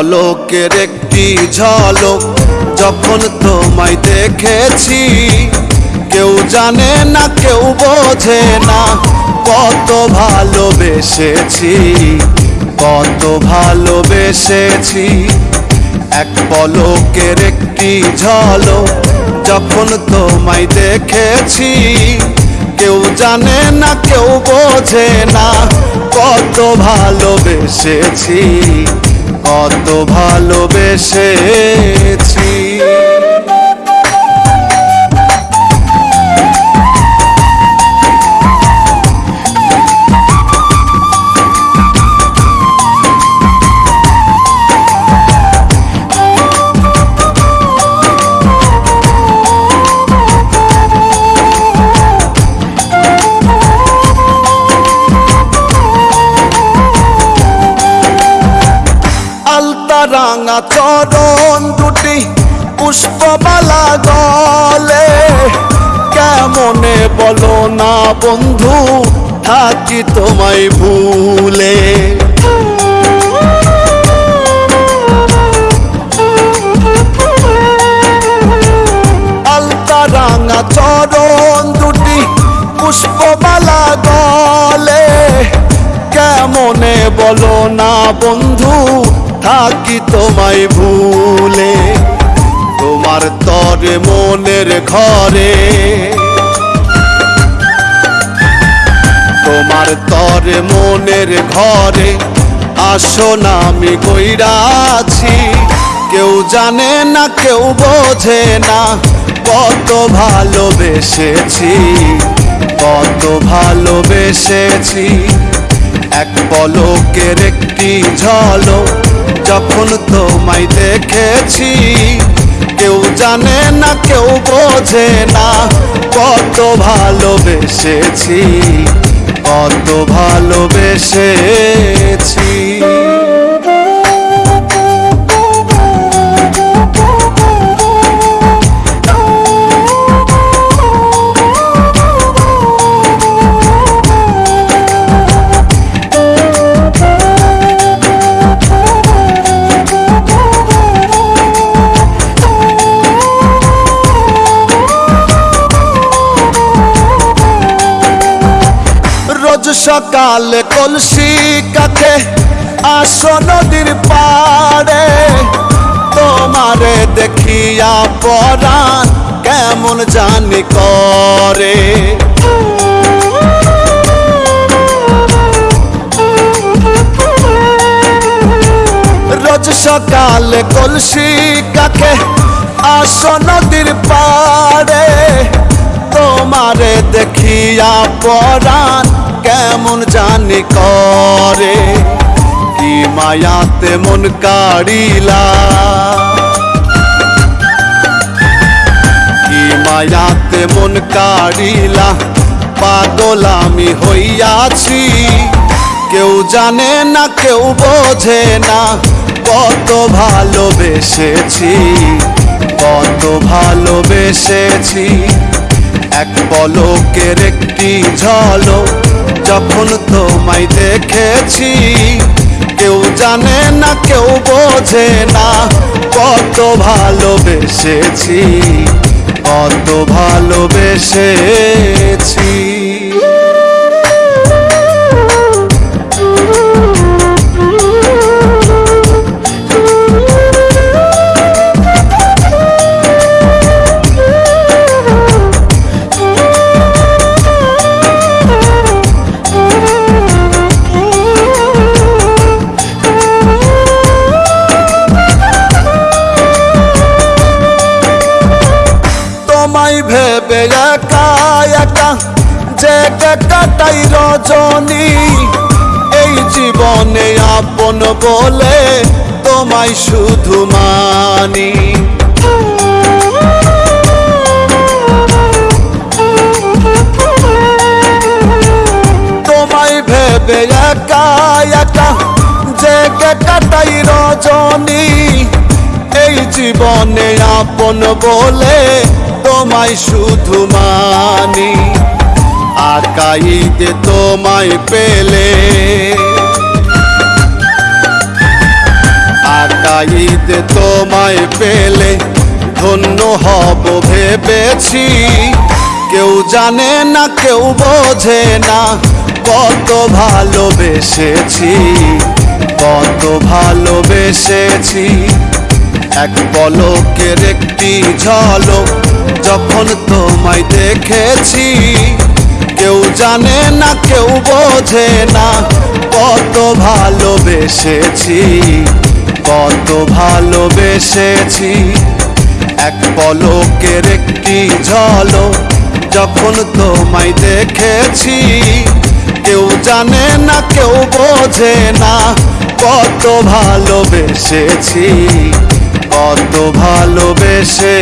পলকের একটি ঝলক যখন তোমায় দেখেছি, কেউ জানে না, কেউ বোঝে না কত ভালোবেসেছি কত ভালোবেসেছি। এক পলকের একটি ঝলক যখন তোমায় দেখেছি, কেউ জানে না, কেউ বোঝে না কত ভালোবেসেছি। কত ভালোবেসেছি। চরণ দুটি পুষ্পমালা গলে। কেমনে বলো না বন্ধু, থাকি তোমায় ভুলে। আলতা রাঙা চরণ দুটি পুষ্পমালা গলে। কেমনে বলো না বন্ধু থাকি তোমায় ভুলে? তোমার তরে মনের ঘরে। তোমার তরে মনের ঘরে আসো না, আমি কইরা আছি। কেউ জানে না, কেউ বোঝে না, কত ভালোবেসেছি কত ভালোবেসেছি। এক পলকের একটি ঝলক যখন তোমায় দেখেছি কেউ জানে না কেউ বোঝে না কত ভালোবেসেছি কত ভালোবেসেছি। সকালে কলসি কাকে আসো নদীর পাড়ে। তোমারে দেখিয়া পরাণ কেমন জানি করে। রোজ সকালে কলসি কাকে আসো নদীর পাড়ে। তোমারে দেখিয়া পরাণ কেমন জানি করে? কি মায়াতে মন কাড়িলা? কি মায়াতে মন কাড়িলা? পাগল আমি হইয়াছি। কেউ জানে না, কেউ বোঝে না, কত ভালোবেসেছি কত ভালোবেসেছি। এক পলকের একটি ঝলক যখন তোমায় দেখেছি কেউ জানে না কেউ বোঝে না কত ভালোবেসেছি কত ভালোবেসেছি। কাটাই রজনী, এই জীবনে আপন বলে তোমায় শুধু মানি। তোমায় ভেবে একা একা যে কাটাই রজনী, এই জীবনে আপন বলে তোমায় শুধু মানি। আকাইতে তোমায় পেলে। একা ঈদে তোমায় পেলে, ধন্য হব ভেবেছি। কেউ জানে না, কেউ বোঝে না, কত ভালোবেসেছি কত ভালোবেসেছি। এক পলকের একটি ঝলক যখন তোমায় দেখেছি কেউ জানে না, কেউ বোঝে না। কত ভালোবেসেছি কত ভালোবেসেছি। এক পলকের একটি ঝলক যখন তোমায় দেখেছি, কেউ জানে না, কেউ বোঝে না। কত ভালোবেসেছি কত ভালোবেসেছি।